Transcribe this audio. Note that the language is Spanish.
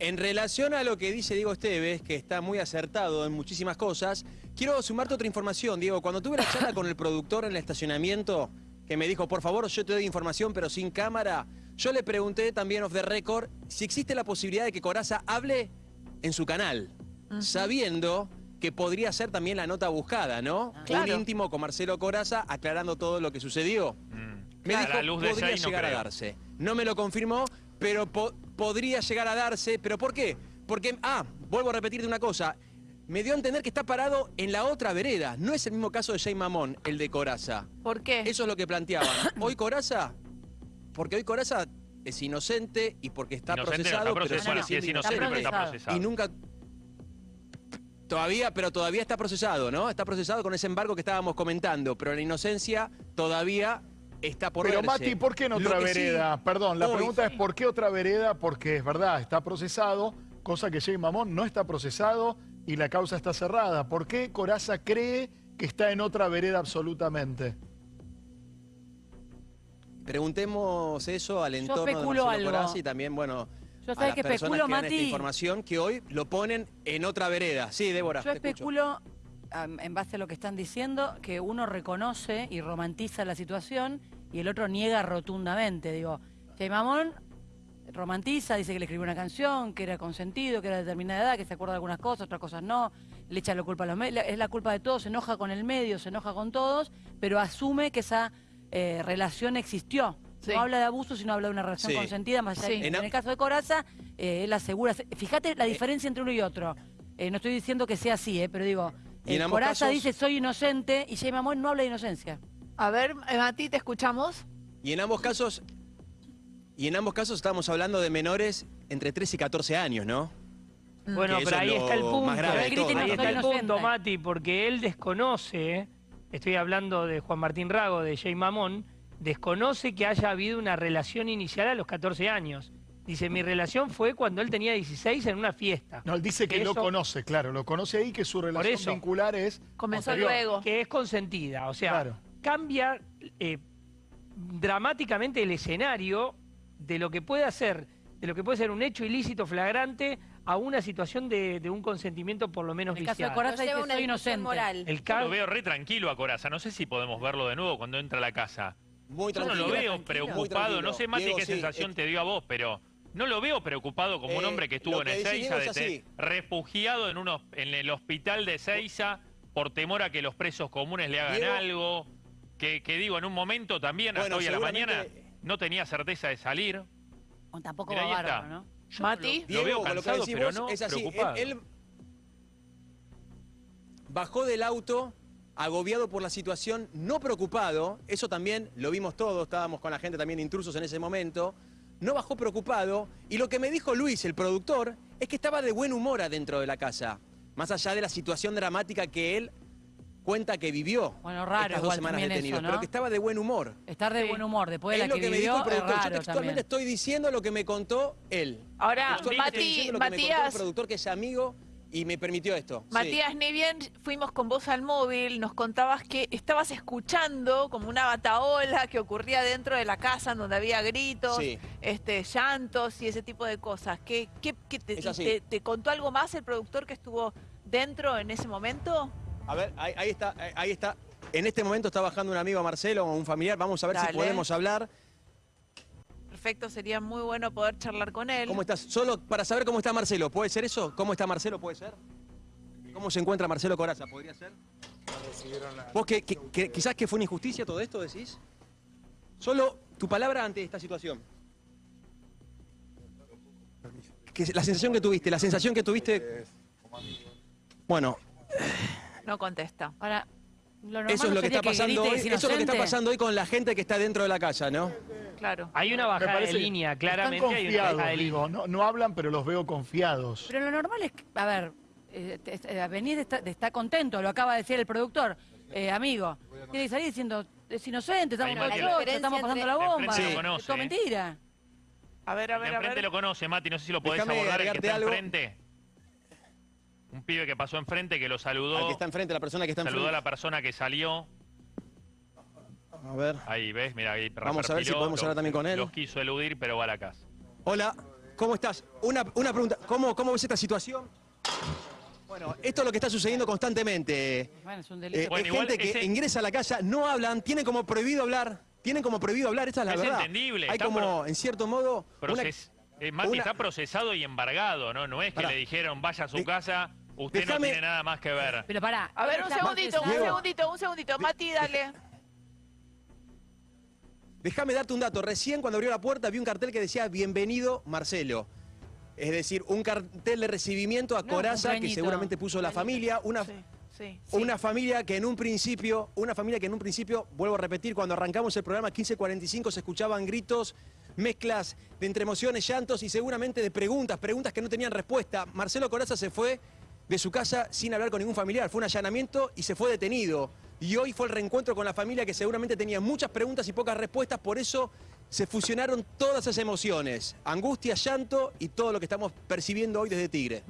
En relación a lo que dice Diego Esteves, que está muy acertado en muchísimas cosas, quiero sumarte otra información, Diego. Cuando tuve la charla con el productor en el estacionamiento, que me dijo, por favor, yo te doy información, pero sin cámara, yo le pregunté también off the record si existe la posibilidad de que Coraza hable en su canal, sabiendo que podría ser también la nota buscada, ¿no? Claro. Un íntimo con Marcelo Coraza aclarando todo lo que sucedió. Me A dijo, la luz de podría no llegar a creo. darse. No me lo confirmó, pero po- podría llegar a darse. ¿Pero por qué? Porque, ah, vuelvo a repetirte una cosa. Me dio a entender que está parado en la otra vereda. No es el mismo caso de Jay Mamón, el de Coraza. ¿Por qué? Eso es lo que planteaban. Hoy Coraza, porque hoy Coraza es inocente y porque está Inocente no procesado, está pero procesado. Bueno, sí es inocente, pero está procesado. procesado. y nunca todavía pero todavía está procesado no está procesado con ese embargo que estábamos comentando pero la inocencia todavía está por Pero verse. Mati, ¿por qué en Lo otra sí, vereda? Perdón, la hoy- pregunta es ¿por qué otra vereda? Porque es verdad, está procesado, cosa que Jay Mamón no está procesado y la causa está cerrada. ¿Por qué Coraza cree que está en otra vereda absolutamente? preguntemos eso al entorno de especulo Marcelo. Corazza y también bueno Yo a las que personas especulo, que dan esta información que hoy lo ponen en otra vereda sí Débora Yo te escucho. En base a lo que están diciendo, que uno reconoce y romantiza la situación y el otro niega rotundamente. Digo, Jay Mamón romantiza, dice que le escribió una canción, que era consentido, que era de determinada edad, que se acuerda de algunas cosas, otras cosas no, le echa la culpa a los medios, es la culpa de todos, se enoja con el medio, se enoja con todos, pero asume que esa eh, relación existió. Sí. No habla de abuso, sino habla de una relación Sí. consentida, más allá Sí. de- En en a- el caso de Coraza, eh, él asegura, fíjate Eh. la diferencia entre uno y otro. Eh, no estoy diciendo que sea así, eh, pero digo, Y en ambos Coraza casos- dice soy inocente y Jay Mamón no habla de inocencia. A ver, eh, Mati, ¿te escuchamos? y en ambos casos y en ambos casos estamos hablando de menores entre 13 y 14 años no Bueno, Que eso pero ahí es lo está el punto. más grave de Pero griten, todo, Ahí no está el inocente. punto, Mati, porque él desconoce, estoy hablando de Juan Martín Rago, de Jay Mamón, desconoce que haya habido una relación inicial a los 14 años. Dice, mi relación fue cuando él tenía 16 en una fiesta. No, él dice que lo Eso- conoce, claro, lo conoce ahí que su relación eso. vincular es Comenzó posterior. luego. Que es consentida. O sea, Claro. cambia eh, dramáticamente el escenario de lo que puede hacer, de lo que puede ser un hecho ilícito flagrante a una situación de, de un consentimiento por lo menos En el caso de. Coraza lleva dice una inocente. moral. El Yo ca- lo veo re tranquilo a Coraza. No sé si podemos verlo de nuevo cuando entra a la casa. muy Yo no lo veo preocupado. No sé, Mati, Diego, qué sí, sensación eh, te dio a vos, pero no lo veo preocupado como un Eh, hombre que estuvo en Ezeiza, de- refugiado en, unos, en el hospital de Ezeiza por temor a que los presos comunes le hagan Diego- algo. Que, que digo, en un momento también, Bueno, hasta hoy a la mañana, no tenía certeza de salir. O tampoco Mirá, va ahí está. bárbaro, ¿no? Yo Mati. Lo, Diego, lo veo con lo que cansado, pero no es así. Él- preocupado. Él, bajó del auto agobiado por la situación, no preocupado, eso también lo vimos todos, estábamos con la gente también intrusos en ese momento, no bajó preocupado y lo que me dijo Luis, el productor, es que estaba de buen humor adentro de la casa, más allá de la situación dramática que él cuenta que vivió Bueno, raro estas dos semanas también detenidos, eso, ¿no? pero que estaba de buen humor. Estar de Sí. buen humor después de es la lo que, que, me dijo el es productor. Yo textualmente también. estoy diciendo lo que me contó él. Ahora, Mati, diciendo lo que me contó el Matías, productor que es amigo y me permitió esto. Sí. Matías, ni bien fuimos con vos al móvil, nos contabas que estabas escuchando como una bataola que ocurría dentro de la casa, donde había gritos, Sí. este, llantos y ese tipo de cosas. ¿Qué, qué- qué te, contó algo más el productor que estuvo dentro en ese momento? A ver, ahí, ahí está, ahí- está. En este momento está bajando un amigo Marcelo o un familiar. Vamos a ver si podemos hablar. Perfecto, sería muy bueno poder charlar con él. ¿Cómo estás? Solo para saber cómo está Marcelo. ¿Puede ser eso? ¿Cómo está Marcelo? ¿Puede ser? ¿Cómo se encuentra Marcelo Coraza? ¿Podría ser? ¿Vos que, que- que- quizás que fue una injusticia todo esto, decís? Solo tu palabra ante esta situación. Que la sensación que tuviste, la sensación que tuviste... Bueno, No contesta. Ahora, eso es lo que está pasando hoy. es Eso es lo que está pasando hoy con la gente que está dentro de la casa, ¿no? Claro. Hay una bajada de línea, Están claramente hay una confiados, bajada de línea. digo, no, no hablan pero los veo confiados. Pero lo normal es, que- a ver, eh, te- eh, venir está, está contento, lo acaba de decir el productor, eh, amigo. Tiene que salir diciendo, es inocente, estamos la la estamos pasando la bomba. conoce, es todo ¿eh? mentira. A ver, a ver, a ver. lo conoce, Mati, no sé si lo podés Déjame abordar, el que está algo. enfrente. Pibe que pasó enfrente, que lo saludó, Al que está enfrente, la persona que está saludó a enfrente. la persona que salió. A ver. Ahí, ¿ves? Mira, ahí Vamos a ver si podemos lo- hablar también con él. Los quiso eludir, pero va a la casa. Hola, ¿Cómo estás? Una, una pregunta, ¿Cómo, ¿cómo ves esta situación? Bueno, esto es lo que está sucediendo constantemente. Bueno, es un Eh. Bueno, es gente que ese- ingresa a la casa, no hablan, tienen como prohibido hablar, tienen como prohibido hablar, esta es la Es verdad. entendible, Hay como, pro- en cierto modo, una- Proces- eh, Mati una- está procesado y embargado, ¿no? No es que Pará. le dijeron vaya a su De- casa, usted Déjame- no tiene nada más que ver. Pero pará. A ver, un segundito, un segundito, un segundito. Mati, dale. Déjame darte un dato. Recién cuando abrió la puerta vi un cartel que decía Bienvenido Marcelo. Es decir, un cartel de recibimiento a No, Coraza que seguramente puso la familia. Una, Sí, sí, sí. una familia que en un principio, una familia que en un principio, vuelvo a repetir, cuando arrancamos el programa 1545 se escuchaban gritos, mezclas de entre emociones, llantos y seguramente de preguntas, preguntas que no tenían respuesta. Marcelo Coraza se fue de su casa sin hablar con ningún familiar. Fue un allanamiento y se fue detenido. Y hoy fue el reencuentro con la familia que seguramente tenía muchas preguntas y pocas respuestas, por eso se fusionaron todas esas emociones, angustia, llanto y todo lo que estamos percibiendo hoy desde Tigre.